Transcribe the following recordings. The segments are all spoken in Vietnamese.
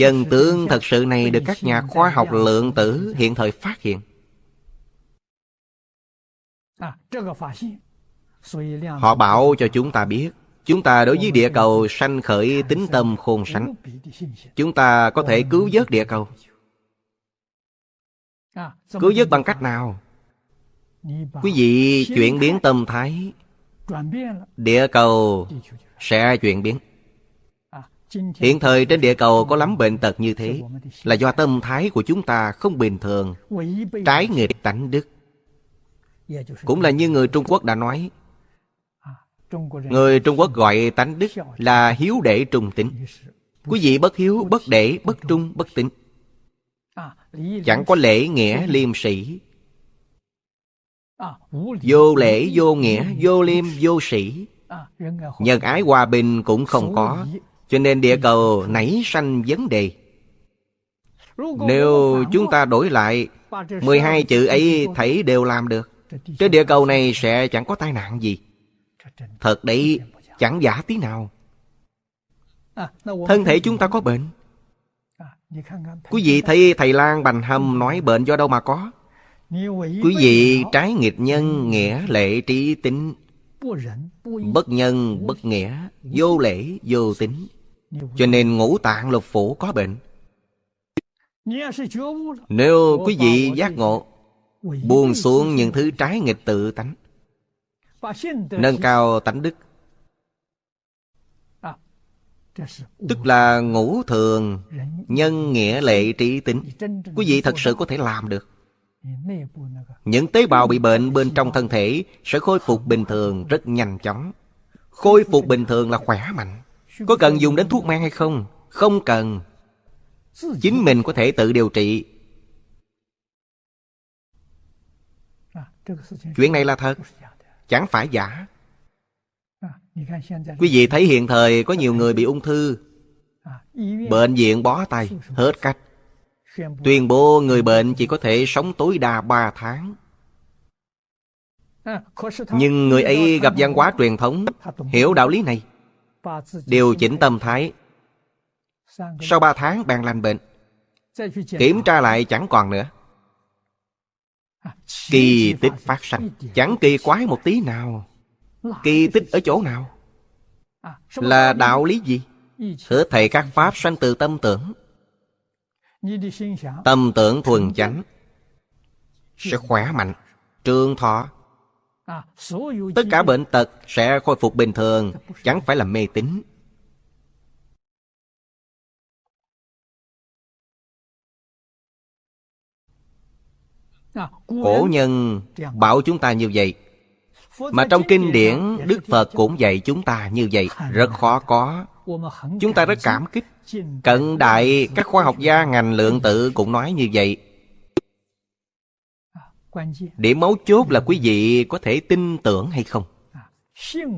Chân tướng thật sự này được các nhà khoa học lượng tử hiện thời phát hiện. Họ bảo cho chúng ta biết, Chúng ta đối với địa cầu sanh khởi tính tâm khôn sánh Chúng ta có thể cứu vớt địa cầu Cứu vớt bằng cách nào? Quý vị chuyển biến tâm thái Địa cầu sẽ chuyển biến Hiện thời trên địa cầu có lắm bệnh tật như thế Là do tâm thái của chúng ta không bình thường Trái nghịch tánh đức. Cũng là như người Trung Quốc đã nói Người Trung Quốc gọi tánh đức là hiếu đệ trung tính. Quý vị bất hiếu, bất đệ, bất trung, bất tính. Chẳng có lễ nghĩa liêm sĩ Vô lễ, vô nghĩa, vô liêm, vô sĩ Nhân ái hòa bình cũng không có. Cho nên địa cầu nảy sanh vấn đề. Nếu chúng ta đổi lại 12 chữ ấy thấy đều làm được Trên địa cầu này sẽ chẳng có tai nạn gì. Thật đấy, chẳng giả tí nào. Thân thể chúng ta có bệnh. Quý vị thấy thầy Lan Bành Hâm nói bệnh do đâu mà có? Quý vị trái nghịch nhân, nghĩa lệ trí tính. Bất nhân, bất nghĩa, Vô lễ, vô tính. Cho nên ngũ tạng lục phủ có bệnh. Nếu quý vị giác ngộ, Buông xuống những thứ trái nghịch tự tánh, Nâng cao tánh đức, Tức là ngũ thường Nhân nghĩa lệ trí tính, Quý vị thật sự có thể làm được. Những tế bào bị bệnh bên trong thân thể Sẽ khôi phục bình thường rất nhanh chóng. Khôi phục bình thường là khỏe mạnh. Có cần dùng đến thuốc men hay không? Không cần. Chính mình có thể tự điều trị. Chuyện này là thật. Chẳng phải giả. Quý vị thấy hiện thời có nhiều người bị ung thư. Bệnh viện bó tay, Hết cách. Tuyên bố người bệnh chỉ có thể sống tối đa 3 tháng. Nhưng người ấy gặp văn hóa truyền thống, Hiểu đạo lý này. Điều chỉnh tâm thái. Sau 3 tháng bạn lành bệnh, Kiểm tra lại chẳng còn nữa. Kỳ tích phát sanh, Chẳng kỳ quái một tí nào. Kỳ tích ở chỗ nào? Là đạo lý gì? Hết thầy các pháp sanh từ tâm tưởng. Tâm tưởng thuần chánh, Sẽ khỏe mạnh, Trường thọ. Tất cả bệnh tật sẽ khôi phục bình thường, Chẳng phải là mê tín. Cổ nhân bảo chúng ta như vậy, Mà trong kinh điển, Đức Phật cũng dạy chúng ta như vậy, Rất khó có. Chúng ta rất cảm kích. Cận đại các khoa học gia ngành lượng tử cũng nói như vậy. Điểm mấu chốt là quý vị có thể tin tưởng hay không?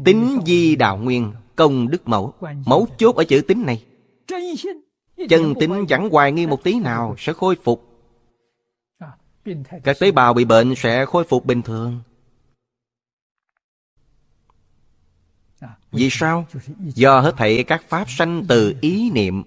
Tính di đạo nguyên Công đức mẫu. Mấu chốt ở chữ tính này. Chân tính chẳng hoài nghi một tí nào Sẽ khôi phục. Các tế bào bị bệnh sẽ khôi phục bình thường. Vì sao? Do hết thảy các pháp sanh từ ý niệm